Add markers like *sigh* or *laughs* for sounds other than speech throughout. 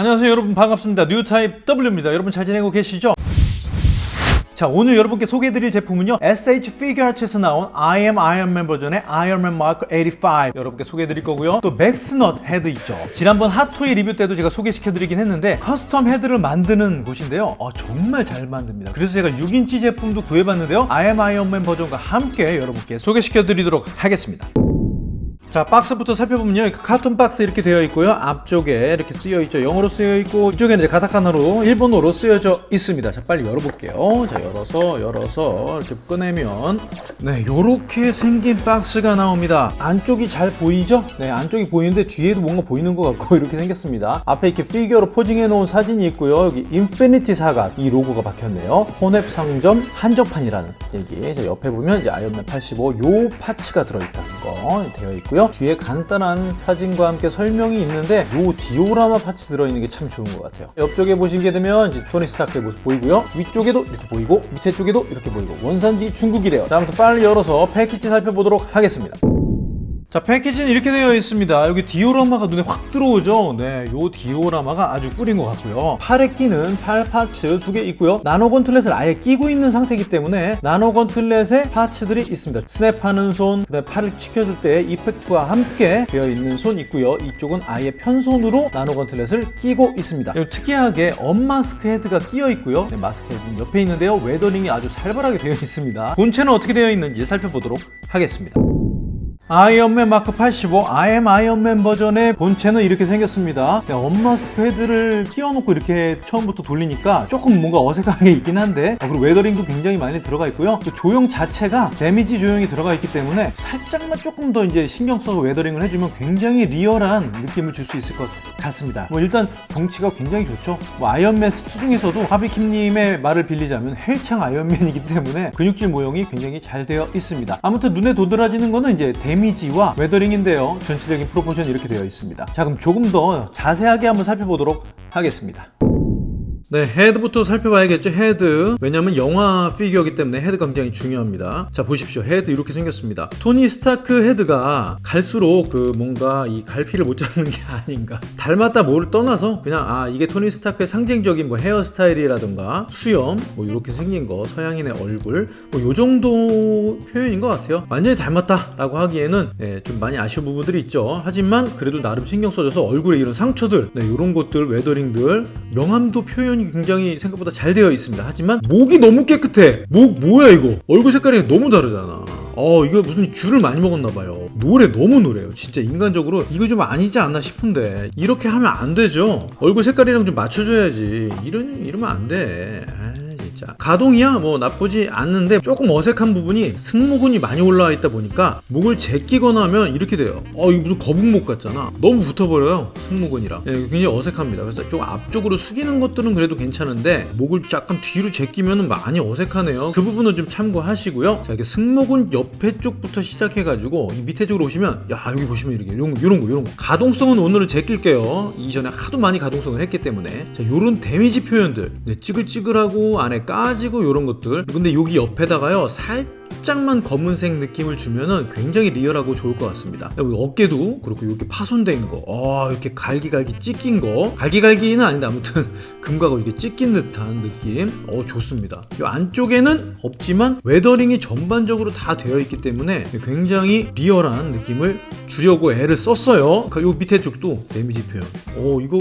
안녕하세요 여러분. 반갑습니다. 뉴타입 W입니다. 여러분 잘 지내고 계시죠? 자 오늘 여러분께 소개해드릴 제품은요. SH 피규어 아츠에서 나온 I am Iron Man 버전의 Iron Man Mark 85 여러분께 소개해드릴 거고요. 또 맥스넛 헤드 있죠. 지난번 핫토이 리뷰 때도 제가 소개시켜드리긴 했는데 custom 헤드를 만드는 곳인데요. 어, 정말 잘 만듭니다. 그래서 제가 6인치 제품도 구해봤는데요. I am Iron Man 버전과 함께 여러분께 소개시켜드리도록 하겠습니다 자 박스부터 살펴보면요. carton 박스 이렇게 되어 있고요. 앞쪽에 이렇게 쓰여 있죠. 영어로 쓰여 있고 이쪽에는 이제 가타카나로 일본어로 쓰여져 있습니다. 자 빨리 열어볼게요. 자 열어서 열어서 이렇게 꺼내면 네 요렇게 생긴 박스가 나옵니다. 안쪽이 잘 보이죠? 네 안쪽이 보이는데 뒤에도 뭔가 보이는 것 같고 *laughs* 이렇게 생겼습니다. 앞에 이렇게 피규어로 posing해 놓은 사진이 있고요. 여기 Infinity Saga 로고가 박혔네요. 혼웹 상점 한정판이라는 얘기. 자 옆에 보면 이제 아이언맨 85 요 parts가 들어있다는 거 되어 있고요 뒤에 간단한 사진과 함께 설명이 있는데 요 디오라마 parts 들어있는 게 참 좋은 것 같아요. 옆쪽에 보시게 되면 이제 토니 스타크의 모습 보이고요. 위쪽에도 이렇게 보이고 밑에 쪽에도 이렇게 보이고. 원산지 중국이래요. 자 아무튼 빨리 열어서 패키지 살펴보도록 하겠습니다 자 패키지는 이렇게 되어 있습니다. 여기 디오라마가 눈에 확 들어오죠? 네 요 디오라마가 아주 꿀인 것 같고요. 팔에 끼는 팔 parts 두 개 있고요. 나노 gauntlet을 아예 끼고 있는 상태이기 때문에 나노 gauntlet에 parts들이 있습니다. 스냅하는 손 그다음에 팔을 치켜들 때 effect와 함께 되어 있는 손 있고요. 이쪽은 아예 편손으로 나노 gauntlet을 끼고 있습니다. 특이하게 unmask 헤드가 끼어 있고요. 네, 마스크 헤드는 옆에 있는데요. weathering이 아주 살벌하게 되어 있습니다. 본체는 어떻게 되어 있는지 살펴보도록 하겠습니다 아이언맨 마크 85 I am 아이언맨 버전의 본체는 이렇게 생겼습니다. 네, unmask 헤드를 끼워놓고 이렇게 처음부터 돌리니까 조금 뭔가 어색하게 있긴 한데 어, 그리고 weathering도 굉장히 많이 들어가 있고요. 또 조형 자체가 데미지 조형이 들어가 있기 때문에 살짝만 조금 더 이제 신경 써서 weathering을 해주면 굉장히 리얼한 느낌을 줄 수 있을 것 같습니다. 뭐 일단 덩치가 굉장히 좋죠. 뭐 아이언맨 슈트 중에서도 하비킴님의 말을 빌리자면 헬창 아이언맨이기 때문에 근육질 모형이 굉장히 잘 되어 있습니다. 아무튼 눈에 도드라지는 거는 이제 데미지와 weathering인데요. 전체적인 proportion이 이렇게 되어 있습니다. 자 그럼 조금 더 자세하게 한번 살펴보도록 하겠습니다 네 헤드부터 살펴봐야겠죠 헤드. 왜냐면 영화 피규어이기 때문에 헤드가 굉장히 중요합니다. 자 보십시오. 헤드 이렇게 생겼습니다. 토니 스타크 헤드가 갈수록 그 뭔가 이 갈피를 못 잡는 게 *laughs* 아닌가. 닮았다 뭐를 떠나서 그냥 아 이게 토니 스타크의 상징적인 뭐 헤어스타일이라던가 수염 뭐 이렇게 생긴 거 서양인의 얼굴 뭐 요 정도 표현인 것 같아요. 완전히 닮았다 라고 하기에는 예, 좀 많이 아쉬운 부분들이 있죠. 하지만 그래도 나름 신경 써줘서 얼굴에 이런 상처들 네, 이런 것들 weathering들 명암도 표현 이 굉장히 생각보다 잘 되어 있습니다. 하지만 목이 너무 깨끗해. 목 뭐야 이거? 얼굴 색깔이 너무 다르잖아. 어 이거 무슨 귤을 많이 먹었나 봐요. 노래 너무 노래요. 진짜 인간적으로 이거 좀 아니지 않나 싶은데 이렇게 하면 안 되죠. 얼굴 색깔이랑 좀 맞춰줘야지. 이런 이러면 안 돼. 진짜 가동이야? 뭐 나쁘지 않는데 조금 어색한 부분이 승모근이 많이 올라와 있다 보니까 목을 제끼거나 하면 이렇게 돼요. 어 이거 무슨 거북목 같잖아. 너무 붙어버려요 승모근이랑 예, 굉장히 어색합니다. 그래서 좀 앞쪽으로 숙이는 것들은 그래도 괜찮은데 목을 약간 뒤로 제끼면 많이 어색하네요. 그 부분은 좀 참고하시고요. 자 이렇게 승모근 옆에 쪽부터 시작해가지고 이 밑에 쪽으로 오시면 야 여기 보시면 이렇게 이런 거 이런 거 이런 거. 가동성은 오늘은 제낄게요. 이전에 하도 많이 가동성을 했기 때문에. 자 요런 데미지 표현들. 네, 찌글찌글하고 안에 까지고 이런 것들. 근데 여기 옆에다가요 살짝만 검은색 느낌을 주면은 굉장히 리얼하고 좋을 것 같습니다. 어깨도 그렇고 이렇게 파손되어 있는 거. 어, 이렇게 갈기갈기 찢긴 거. 갈기갈기는 아닌데 아무튼 *laughs* 금가고 이렇게 찢긴 듯한 느낌. 어 좋습니다. 이 안쪽에는 없지만 weathering이 전반적으로 다 되어 있기 때문에 굉장히 리얼한 느낌을 주려고 애를 썼어요. 그요 밑에 쪽도 데미지 표현. 어 이거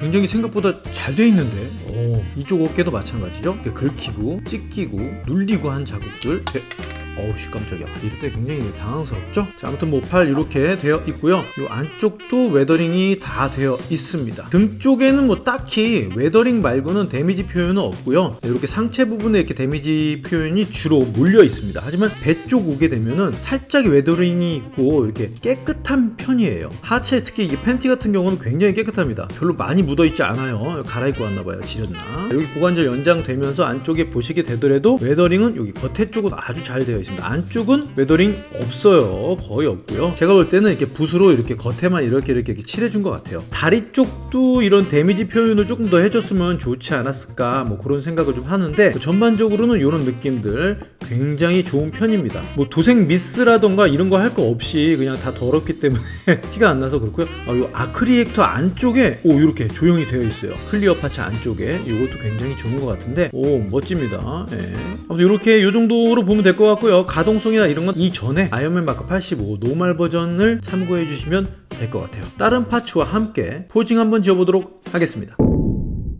굉장히 생각보다 잘 돼 있는데. 오, 이쪽 어깨도 마찬가지죠? 이렇게 긁히고 찢기고 눌리고 한 자국들 네. 어우씨 깜짝이야. 이럴 때 굉장히 당황스럽죠? 자 아무튼 뭐 팔 이렇게 되어 있고요. 이 안쪽도 weathering이 다 되어 있습니다. 등 쪽에는 뭐 딱히 weathering 말고는 데미지 표현은 없고요. 이렇게 상체 부분에 이렇게 데미지 표현이 주로 몰려 있습니다. 하지만 배 쪽 오게 되면은 살짝 weathering이 있고 이렇게 깨끗한 편이에요. 하체 특히 이 팬티 같은 경우는 굉장히 깨끗합니다. 별로 많이 묻어 있지 않아요. 갈아입고 왔나봐요 지렸나? 여기 고관절 연장되면서 안쪽에 보시게 되더라도 weathering은 여기 겉에 쪽은 아주 잘 되어 있습니다. 안쪽은 weathering 없어요. 거의 없고요. 제가 볼 때는 이렇게 붓으로 이렇게 겉에만 이렇게 이렇게, 이렇게 칠해준 것 같아요. 다리 쪽도 이런 데미지 표현을 조금 더 해줬으면 좋지 않았을까 뭐 그런 생각을 좀 하는데 전반적으로는 이런 느낌들 굉장히 좋은 편입니다. 뭐 도색 미스라던가 이런 거 할 거 없이 그냥 다 더럽기 때문에 *laughs* 티가 안 나서 그렇고요. 아, 요 arc reactor 안쪽에 오 이렇게 조형이 되어 있어요. clear parts 안쪽에 이것도 굉장히 좋은 것 같은데 오 멋집니다. 예. 아무튼 이렇게 이 정도로 보면 될 것 같고요. 가동성이나 이런 건 이전에 아이언맨 마크 85 normal 버전을 참고해 주시면 될 것 같아요. 다른 파츠와 함께 posing 한번 지어보도록 하겠습니다.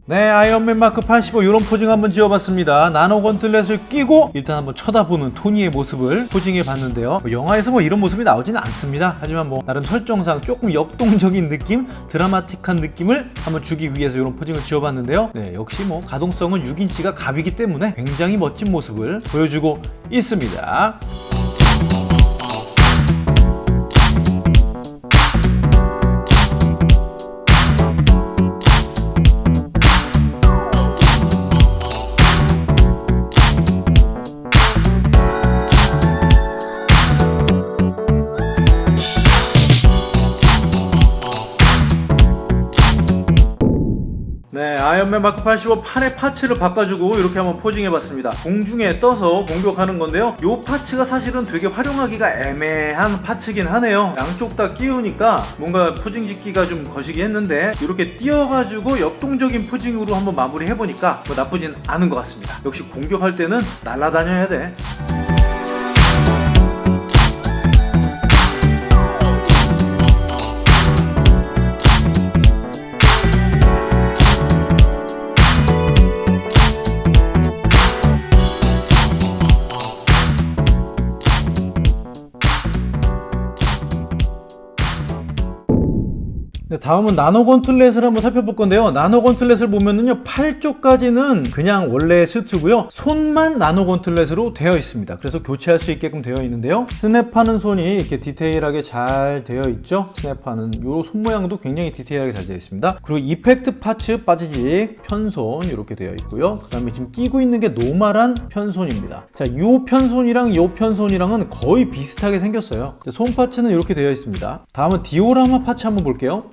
네, 아이언맨 마크 85 이런 posing 한번 지어봤습니다. 나노 gauntlet을 끼고 일단 한번 쳐다보는 토니의 모습을 posing해 봤는데요. 뭐 영화에서 뭐 이런 모습이 나오지는 않습니다. 하지만 뭐 나름 설정상 조금 역동적인 느낌, 드라마틱한 느낌을 한번 주기 위해서 이런 posing을 지어봤는데요. 네, 역시 뭐 가동성은 6인치가 갑이기 때문에 굉장히 멋진 모습을 보여주고 있습니다. 아이언맨 마크 85 판의 파츠를 바꿔주고 이렇게 한번 posing해봤습니다. 공중에 떠서 공격하는 건데요. 이 parts가 사실은 되게 활용하기가 애매한 parts긴 하네요. 양쪽 다 끼우니까 뭔가 posing 짓기가 좀 거시기 했는데 이렇게 띄어가지고 역동적인 posing으로 한번 마무리해보니까 뭐 나쁘진 않은 것 같습니다. 역시 공격할 때는 날아다녀야 돼. 다음은 나노 gauntlet을 한번 살펴볼 건데요. 나노 gauntlet을 보면은요, 팔 쪽까지는 그냥 원래 슈트고요. 손만 나노 gauntlet으로 되어 있습니다. 그래서 교체할 수 있게끔 되어 있는데요. 스냅하는 손이 이렇게 디테일하게 잘 되어 있죠. 스냅하는 이손 모양도 굉장히 디테일하게 잘 되어 있습니다. 그리고 effect parts 빠지직 편손 이렇게 되어 있고요. 그 다음에 지금 끼고 있는 게 normal한 편손입니다. 자, 이 편손이랑 이 편손이랑은 거의 비슷하게 생겼어요. 손 parts는 이렇게 되어 있습니다. 다음은 디오라마 parts 한번 볼게요.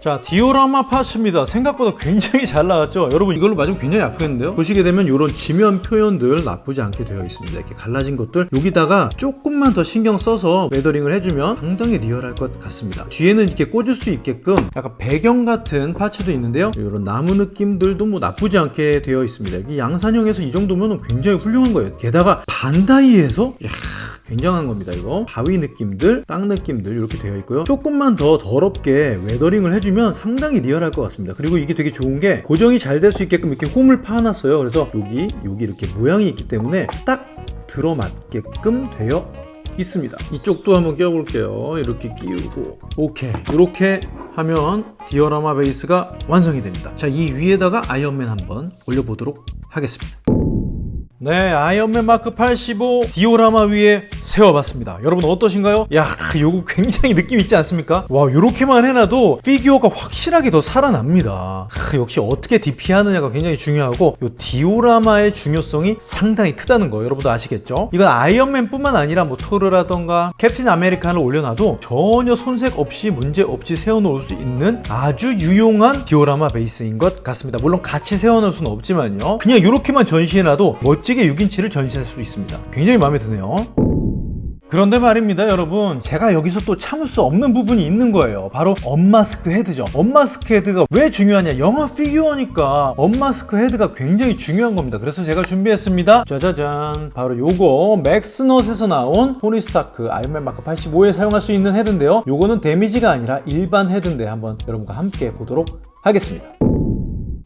자 디오라마 parts입니다. 생각보다 굉장히 잘 나왔죠? 여러분 이걸로 맞으면 굉장히 아프겠는데요? 보시게 되면 이런 지면 표현들 나쁘지 않게 되어 있습니다. 이렇게 갈라진 것들. 여기다가 조금만 더 신경 써서 weathering을 해주면 상당히 리얼할 것 같습니다. 뒤에는 이렇게 꽂을 수 있게끔 약간 배경 같은 parts도 있는데요? 이런 나무 느낌들도 뭐 나쁘지 않게 되어 있습니다. 이 양산형에서 이 정도면 굉장히 훌륭한 거예요. 게다가 반다이에서? 이야, 굉장한 겁니다 이거. 바위 느낌들 땅 느낌들 이렇게 되어 있고요. 조금만 더 더럽게 weathering을 해주면 상당히 리얼할 것 같습니다. 그리고 이게 되게 좋은 게 고정이 잘 될 수 있게끔 이렇게 홈을 파놨어요. 그래서 여기 여기 이렇게 모양이 있기 때문에 딱 들어맞게끔 되어 있습니다. 이쪽도 한번 껴볼게요. 이렇게 끼우고. 오케이. 이렇게 하면 디오라마 베이스가 완성이 됩니다. 자 이 위에다가 아이언맨 한번 올려보도록 하겠습니다 네, 아이언맨 마크 85 디오라마 위에 세워봤습니다. 여러분 어떠신가요? 야, 요거 굉장히 느낌 있지 않습니까? 와, 요렇게만 해놔도 피규어가 확실하게 더 살아납니다. 하, 역시 어떻게 DP하느냐가 굉장히 중요하고 요 디오라마의 중요성이 상당히 크다는 거 여러분도 아시겠죠? 이건 아이언맨 뿐만 아니라 뭐 토르라던가 캡틴 아메리카를 올려놔도 전혀 손색 없이 문제 없이 세워놓을 수 있는 아주 유용한 디오라마 베이스인 것 같습니다. 물론 같이 세워놓을 수는 없지만요. 그냥 이렇게만 전시해놔도 멋지 멋지게 6인치를 전시할 수 있습니다. 굉장히 마음에 드네요. 그런데 말입니다 여러분. 제가 여기서 또 참을 수 없는 부분이 있는 거예요. 바로 unmask 헤드죠. unmask 헤드가 왜 중요하냐? 영화 피규어니까 unmask 헤드가 굉장히 중요한 겁니다. 그래서 제가 준비했습니다. 짜자잔. 바로 요거 맥스넛에서 나온 토니 스타크 아이언맨 마크 85에 사용할 수 있는 헤드인데요. 요거는 damage가 아니라 일반 헤드인데 한번 여러분과 함께 보도록 하겠습니다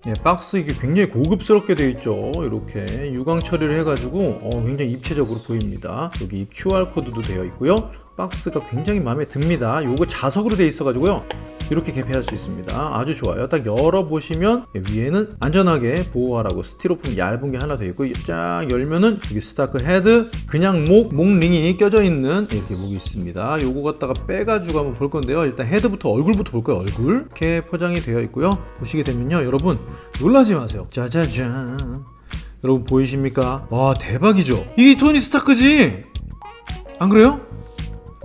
예, 박스 이게 굉장히 고급스럽게 되어 있죠. 이렇게 유광 처리를 해가지고 어, 굉장히 입체적으로 보입니다. 여기 QR코드도 되어 있고요 박스가 굉장히 마음에 듭니다. 요거 자석으로 되어 있어 가지고요. 이렇게 개폐할 수 있습니다. 아주 좋아요. 딱 열어보시면 위에는 안전하게 보호하라고 스티로폼 얇은 게 하나 되어 있고 쫙 열면은 여기 스타크 헤드 그냥 목, 목링이 껴져 있는 이렇게 목이 있습니다. 요거 갖다가 빼가지고 한번 볼 건데요. 일단 헤드부터 얼굴부터 볼 거예요 얼굴. 이렇게 포장이 되어 있고요. 보시게 되면요. 여러분 놀라지 마세요. 짜자잔. 여러분 보이십니까? 와 대박이죠? 이게 토니 스타크지? 안 그래요?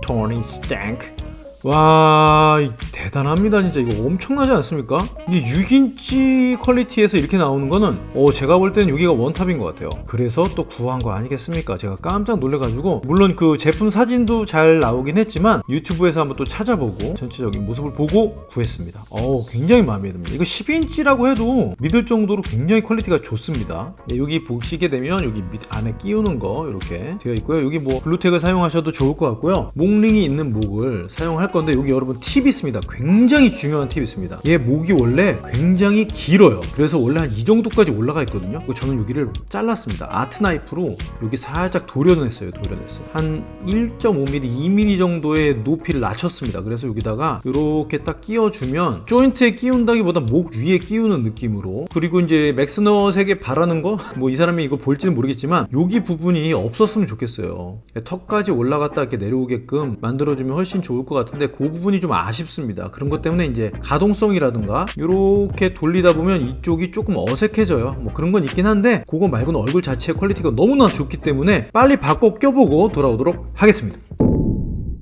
토니 스타크 와 이- 대단합니다 진짜. 이거 엄청나지 않습니까? 이게 6인치 quality에서 이렇게 나오는 거는 어 제가 볼 때는 여기가 원탑인 것 같아요. 그래서 또 구한 거 아니겠습니까? 제가 깜짝 놀래가지고. 물론 그 제품 사진도 잘 나오긴 했지만 유튜브에서 한번 또 찾아보고 전체적인 모습을 보고 구했습니다. 어 굉장히 마음에 듭니다. 이거 12인치라고 해도 믿을 정도로 굉장히 quality가 좋습니다. 네, 여기 보시게 되면 여기 밑 안에 끼우는 거 이렇게 되어 있고요. 여기 뭐 블루텍을 사용하셔도 좋을 것 같고요. 목링이 있는 목을 사용할 건데 여기 여러분 팁이 있습니다. 굉장히 중요한 팁이 있습니다. 얘 목이 원래 굉장히 길어요. 그래서 원래 한 이 정도까지 올라가 있거든요. 저는 여기를 잘랐습니다. 아트 나이프로 여기 살짝 도려냈어요. 도려냈어요. 한 1.5mm 2mm 정도의 높이를 낮췄습니다. 그래서 여기다가 이렇게 딱 끼워주면 조인트에 끼운다기보다 목 위에 끼우는 느낌으로. 그리고 이제 맥스넛에게 바라는 거? 뭐 이 사람이 이거 볼지는 모르겠지만 여기 부분이 없었으면 좋겠어요. 턱까지 올라갔다 이렇게 내려오게끔 만들어주면 훨씬 좋을 것 같은데 그 부분이 좀 아쉽습니다. 그런 것 때문에 이제 가동성이라든가 이렇게 돌리다 보면 이쪽이 조금 어색해져요. 뭐 그런 건 있긴 한데 그거 말고는 얼굴 자체의 quality가 너무나 좋기 때문에 빨리 바꿔 껴보고 돌아오도록 하겠습니다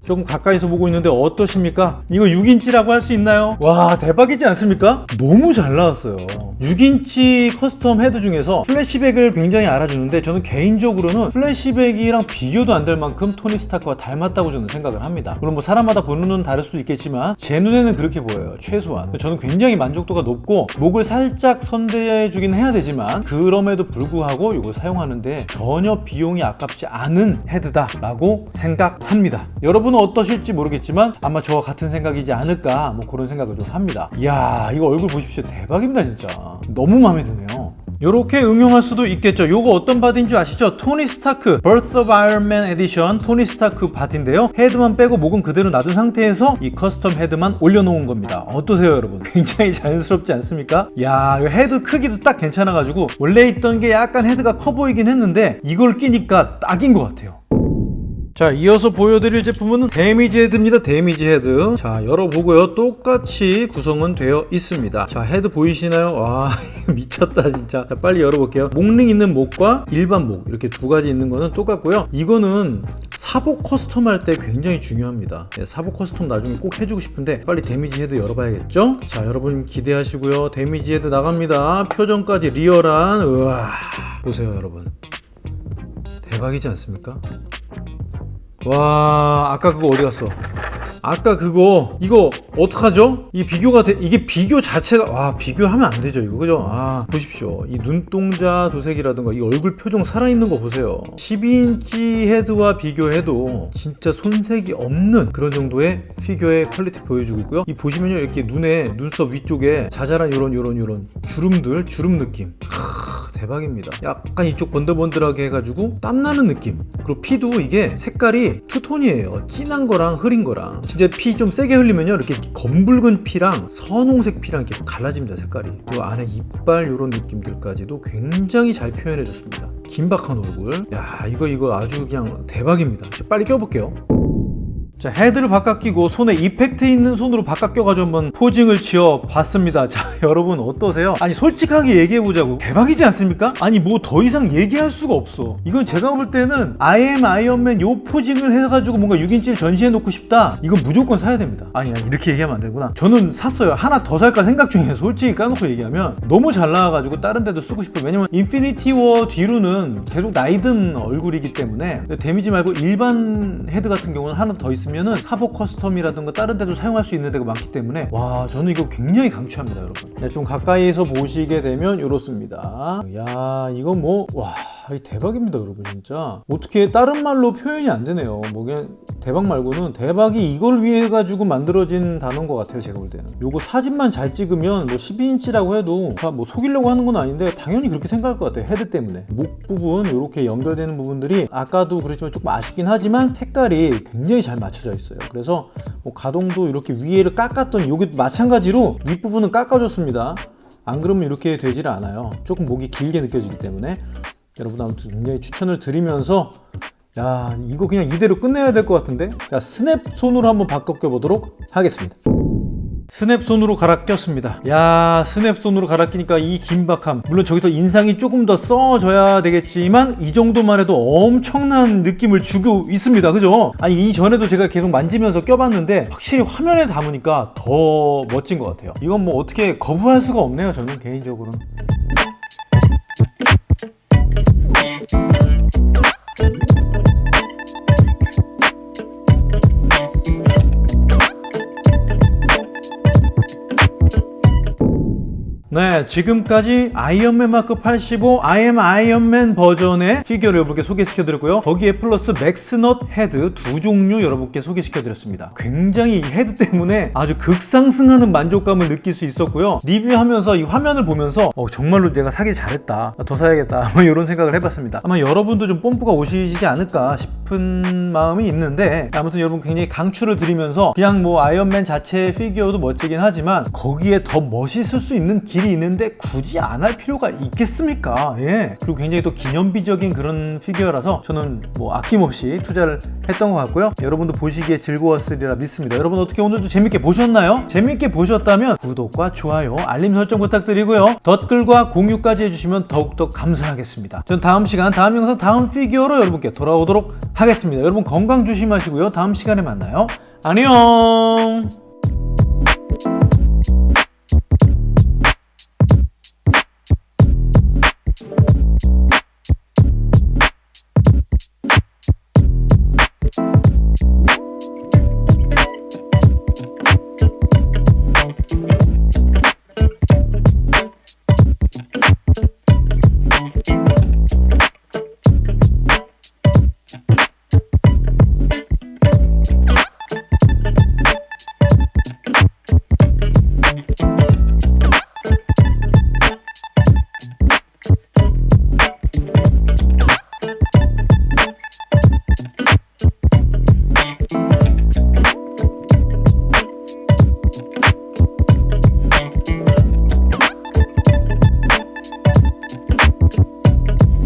조금 가까이서 보고 있는데 어떠십니까? 이거 6인치라고 할 수 있나요? 와 대박이지 않습니까? 너무 잘 나왔어요 6인치 custom 헤드 중에서 플래시백을 굉장히 알아주는데 저는 개인적으로는 플래시백이랑 비교도 안 될 만큼 토니 스타크와 닮았다고 저는 생각을 합니다 물론 뭐 사람마다 보는 눈은 다를 수도 있겠지만 제 눈에는 그렇게 보여요 최소한 저는 굉장히 만족도가 높고 목을 살짝 손대 주긴 해야 되지만 그럼에도 불구하고 이걸 사용하는데 전혀 비용이 아깝지 않은 헤드다 라고 생각합니다 여러분은 어떠실지 모르겠지만 아마 저와 같은 생각이지 않을까 뭐 그런 생각을 좀 합니다. 이야 이거 얼굴 보십시오. 대박입니다 진짜. 너무 마음에 드네요. 이렇게 응용할 수도 있겠죠. 요거 어떤 body인 줄 아시죠? 토니 스타크 Birth of Iron Man Edition 토니 스타크 body인데요. 헤드만 빼고 목은 그대로 놔둔 상태에서 이 custom 헤드만 올려놓은 겁니다. 어떠세요 여러분? *laughs* 굉장히 자연스럽지 않습니까? 야 헤드 크기도 딱 괜찮아가지고 원래 있던 게 약간 헤드가 커 보이긴 했는데 이걸 끼니까 딱인 것 같아요 자 이어서 보여드릴 제품은 damage 헤드입니다. damage 헤드. 자 열어보고요. 똑같이 구성은 되어 있습니다. 자 헤드 보이시나요? 와 *laughs* 미쳤다 진짜. 자 빨리 열어볼게요. 목링 있는 목과 일반 목 이렇게 두 가지 있는 거는 똑같고요. 이거는 사복 custom 할 때 굉장히 중요합니다. 네, 사복 custom 나중에 꼭 해주고 싶은데 빨리 damage 헤드 열어봐야겠죠? 자 여러분 기대하시고요. damage 헤드 나갑니다. 표정까지 real한 우와 보세요 여러분. 대박이지 않습니까? 와 아까 그거 어디 갔어? 아까 그거 이거 어떡하죠? 이 비교가 돼 이게 비교 자체가 와 비교하면 안 되죠 이거. 그죠? 아 보십시오. 이 눈동자 도색이라든가 이 얼굴 표정 살아있는 거 보세요. 12인치 헤드와 비교해도 진짜 손색이 없는 그런 정도의 피규어의 quality 보여주고 있고요. 이 보시면요 이렇게 눈에 눈썹 위쪽에 자잘한 요런 요런 요런 주름들 주름 느낌 대박입니다. 약간 이쪽 번들번들하게 해가지고 땀나는 느낌. 그리고 피도 이게 색깔이 two-tone이에요. 진한 거랑 흐린 거랑. 진짜 피 좀 세게 흘리면요. 이렇게 검붉은 피랑 선홍색 피랑 이렇게 갈라집니다 색깔이. 그리고 안에 이빨 이런 느낌들까지도 굉장히 잘 표현해 줬습니다. 긴박한 얼굴. 야 이거 이거 아주 그냥 대박입니다. 빨리 껴볼게요 자 헤드를 바꿔 끼고 손에 effect 있는 손으로 바꿔 껴가지고 한번 posing을 지어 봤습니다. 자 *laughs* 여러분 어떠세요? 아니 솔직하게 얘기해보자고. 대박이지 않습니까? 아니 뭐 더 이상 얘기할 수가 없어. 이건 제가 볼 때는 am 아이언맨 요 포징을 해가지고 뭔가 6인치를 전시해 놓고 싶다. 이건 무조건 사야 됩니다. 아니 아니 이렇게 얘기하면 안 되구나. 저는 샀어요. 하나 더 살까 생각 중에 솔직히 까놓고 얘기하면. 너무 잘 나와가지고 다른 데도 쓰고 싶어요. 왜냐면 인피니티 워 뒤로는 계속 나이든 얼굴이기 때문에. 데미지 말고 일반 헤드 같은 경우는 하나 더 있으면 있으면은 사복 custom이라든가 다른 데도 사용할 수 있는 데가 많기 때문에 와 저는 이거 굉장히 강추합니다 여러분. 네, 좀 가까이서 보시게 되면 이렇습니다. 야 이거 뭐와 대박입니다 여러분 진짜. 어떻게 다른 말로 표현이 안 되네요. 뭐 그냥 대박 말고는 대박이 이걸 위해 가지고 만들어진 단어인 것 같아요 제가 볼 때는. 요거 사진만 잘 찍으면 뭐 12인치라고 해도 다 뭐 속이려고 하는 건 아닌데 당연히 그렇게 생각할 것 같아요 헤드 때문에. 목 부분 이렇게 연결되는 부분들이 아까도 그랬지만 조금 아쉽긴 하지만 색깔이 굉장히 잘 맞춰져 있어요. 그래서 뭐 가동도 이렇게 위에를 깎았더니 여기 마찬가지로 윗부분은 깎아줬습니다. 안 그러면 이렇게 되질 않아요. 조금 목이 길게 느껴지기 때문에 여러분 아무튼 굉장히 추천을 드리면서 야 이거 그냥 이대로 끝내야 될 것 같은데? 자 스냅 손으로 한번 바꿔 껴보도록 하겠습니다. 스냅 손으로 갈아 꼈습니다. 야 스냅 손으로 갈아 끼니까 이 긴박함. 물론 저기서 인상이 조금 더 써져야 되겠지만 이 정도만 해도 엄청난 느낌을 주고 있습니다. 그죠? 아니 이전에도 제가 계속 만지면서 껴봤는데 확실히 화면에 담으니까 더 멋진 것 같아요. 이건 뭐 어떻게 거부할 수가 없네요 저는 개인적으로는 네, 지금까지 아이언맨 마크 85 I am 아이언맨 버전의 피규어를 여러분께 소개시켜드렸고요. 거기에 플러스 맥스넛 헤드 두 종류 여러분께 소개시켜드렸습니다. 굉장히 이 헤드 때문에 아주 극상승하는 만족감을 느낄 수 있었고요. 리뷰하면서 이 화면을 보면서 어, 정말로 내가 사길 잘했다. 더 사야겠다. *laughs* 뭐 이런 생각을 해봤습니다. 아마 여러분도 좀 뽐뿌가 오시지 않을까 싶은 마음이 있는데 아무튼 여러분 굉장히 강추를 드리면서 그냥 뭐 아이언맨 자체의 피규어도 멋지긴 하지만 거기에 더 멋있을 수 있는 길이 있는데 굳이 안 할 필요가 있겠습니까? 예. 그리고 굉장히 또 기념비적인 그런 피규어라서 저는 뭐 아낌없이 투자를 했던 것 같고요. 여러분도 보시기에 즐거웠으리라 믿습니다. 여러분 어떻게 오늘도 재밌게 보셨나요? 재밌게 보셨다면 구독과 좋아요, 알림 설정 부탁드리고요. 댓글과 공유까지 해주시면 더욱더 감사하겠습니다. 전 다음 시간, 다음 영상, 다음 피규어로 여러분께 돌아오도록 하겠습니다. 여러분 건강 조심하시고요. 다음 시간에 만나요. 안녕! you